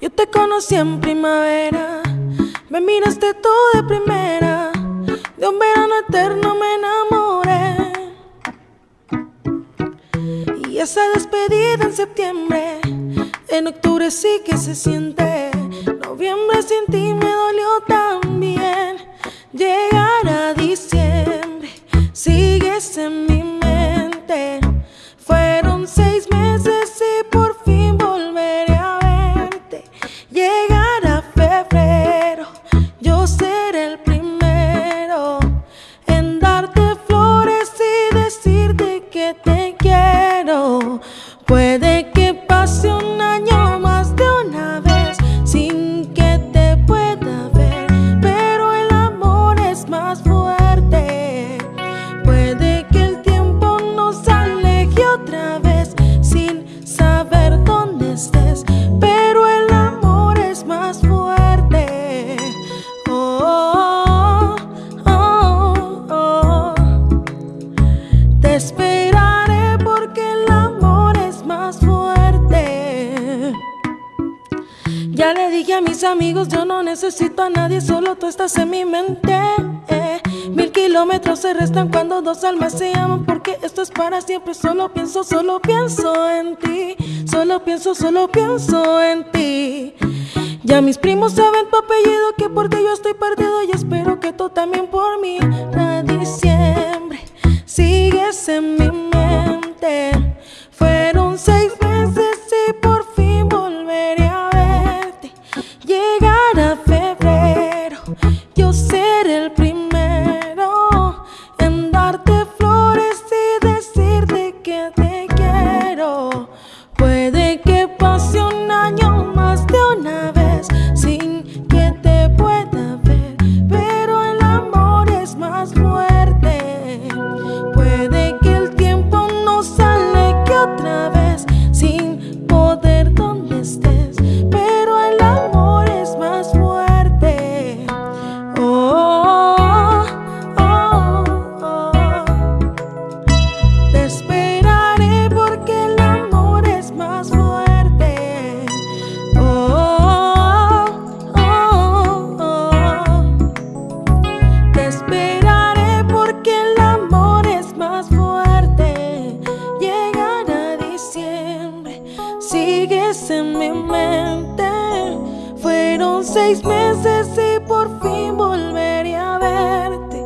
Yo te conocí en primavera, me miraste tú de primera, de un verano eterno me enamoré. Y esa despedida en septiembre, en octubre sí que se siente, noviembre sin ti me dolió decirte que te quiero. Puede Ya le dije a mis amigos, yo no necesito a nadie, solo tú estás en mi mente. Mil kilómetros se restan cuando dos almas se aman, porque esto es para siempre. Solo pienso, solo pienso en ti. Solo pienso, solo pienso en ti. Ya mis primos saben tu apellido, que por ti yo estoy perdido y espero que tú también por mí. A diciembre sigues en mi mente. Sigues en mi mente. Fueron seis meses y por fin volveré a verte.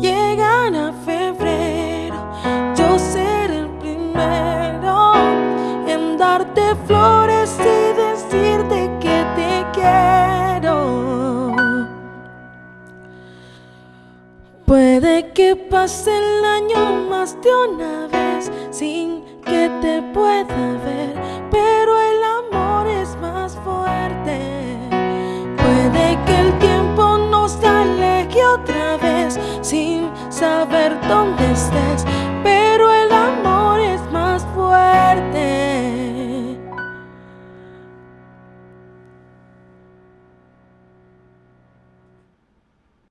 Llegar a febrero, yo seré el primero en darte flores y decirte que te quiero. Puede que pase el año más de una vez sin que te pueda saber dónde estés, pero